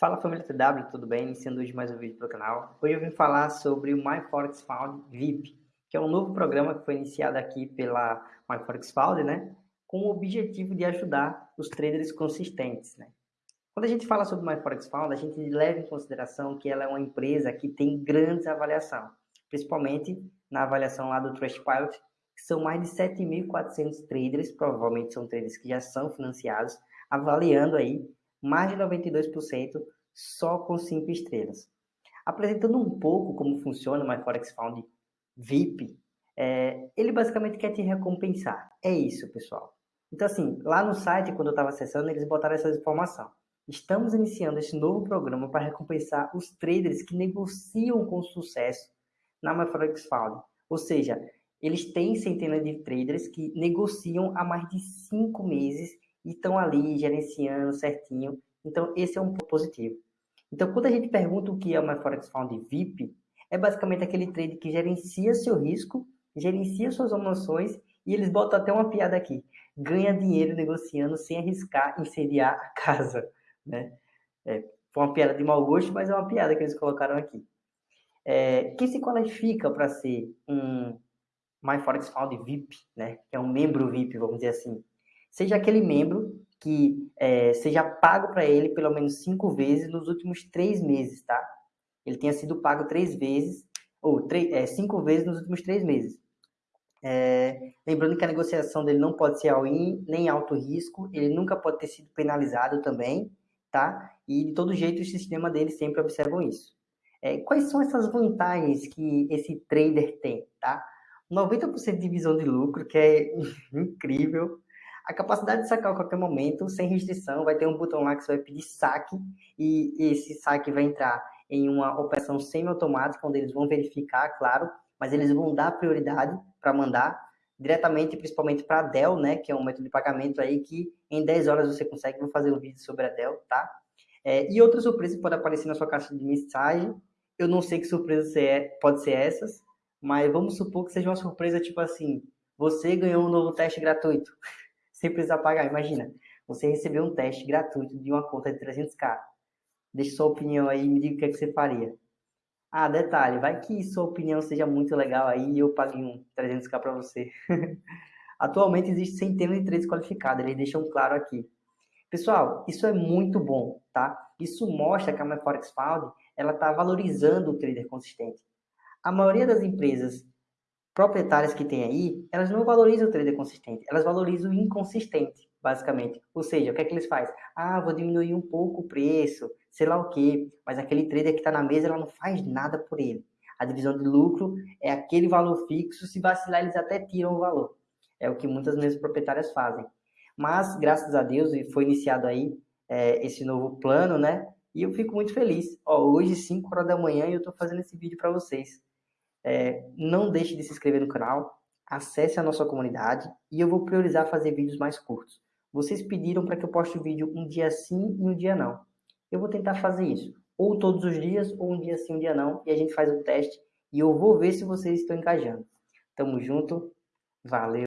Fala família TW, tudo bem? Iniciando hoje mais um vídeo para o canal. Hoje eu vim falar sobre o MyForex Found VIP, que é um novo programa que foi iniciado aqui pela MyForex Found, né? Com o objetivo de ajudar os traders consistentes, né? Quando a gente fala sobre MyForex Found, a gente leva em consideração que ela é uma empresa que tem grandes avaliação, principalmente na avaliação lá do Trustpilot, que são mais de 7.400 traders, provavelmente são traders que já são financiados, avaliando aí mais de 92% só com 5 estrelas. Apresentando um pouco como funciona o MyForex Found VIP, é, ele basicamente quer te recompensar. É isso, pessoal. Então, assim, lá no site, quando eu estava acessando, eles botaram essa informação. Estamos iniciando esse novo programa para recompensar os traders que negociam com sucesso na MyForex Found. Ou seja, eles têm centenas de traders que negociam há mais de cinco meses e estão ali gerenciando certinho. Então, esse é um ponto positivo. Então, quando a gente pergunta o que é uma Forex Fund VIP, é basicamente aquele trade que gerencia seu risco, gerencia suas emoções e eles botam até uma piada aqui. Ganha dinheiro negociando sem arriscar incendiar a casa. Né? É, foi uma piada de mau gosto, mas é uma piada que eles colocaram aqui. É, quem se qualifica para ser um MyForex Fund VIP, né? que é um membro VIP, vamos dizer assim, seja aquele membro que é, seja pago para ele pelo menos cinco vezes nos últimos três meses, tá? Ele tenha sido pago três vezes, ou três, é, cinco vezes nos últimos três meses. É, lembrando que a negociação dele não pode ser all-in, nem alto risco, ele nunca pode ter sido penalizado também, tá? E de todo jeito o sistema dele sempre observam isso. É, quais são essas vantagens que esse trader tem, tá? 90% de visão de lucro, que é incrível a capacidade de sacar a qualquer momento, sem restrição, vai ter um botão lá que você vai pedir saque, e esse saque vai entrar em uma operação semi-automática, onde eles vão verificar, claro, mas eles vão dar prioridade para mandar diretamente, principalmente para a Dell, né, que é um método de pagamento aí que em 10 horas você consegue, vou fazer um vídeo sobre a Dell, tá? É, e outras surpresas podem aparecer na sua caixa de mensagem, eu não sei que surpresa é, pode ser essas, mas vamos supor que seja uma surpresa tipo assim, você ganhou um novo teste gratuito sem precisar pagar. Imagina, você recebeu um teste gratuito de uma conta de 300k. Deixe sua opinião aí me diga o que, é que você faria. Ah, detalhe, vai que sua opinião seja muito legal aí e eu pague um 300k para você. Atualmente existe centenas de trades qualificados, eles deixam claro aqui. Pessoal, isso é muito bom, tá? Isso mostra que a MyForex Found, ela está valorizando o trader consistente. A maioria das empresas proprietárias que tem aí, elas não valorizam o trader consistente, elas valorizam o inconsistente, basicamente. Ou seja, o que é que eles fazem? Ah, vou diminuir um pouco o preço, sei lá o quê, mas aquele trader que está na mesa, ela não faz nada por ele. A divisão de lucro é aquele valor fixo, se vacilar eles até tiram o valor. É o que muitas mesas proprietárias fazem. Mas, graças a Deus, foi iniciado aí é, esse novo plano, né? E eu fico muito feliz. Ó, hoje, 5 horas da manhã, eu estou fazendo esse vídeo para vocês. É, não deixe de se inscrever no canal, acesse a nossa comunidade e eu vou priorizar fazer vídeos mais curtos. Vocês pediram para que eu poste o vídeo um dia sim e um dia não. Eu vou tentar fazer isso, ou todos os dias, ou um dia sim, um dia não, e a gente faz o teste e eu vou ver se vocês estão engajando. Tamo junto, valeu!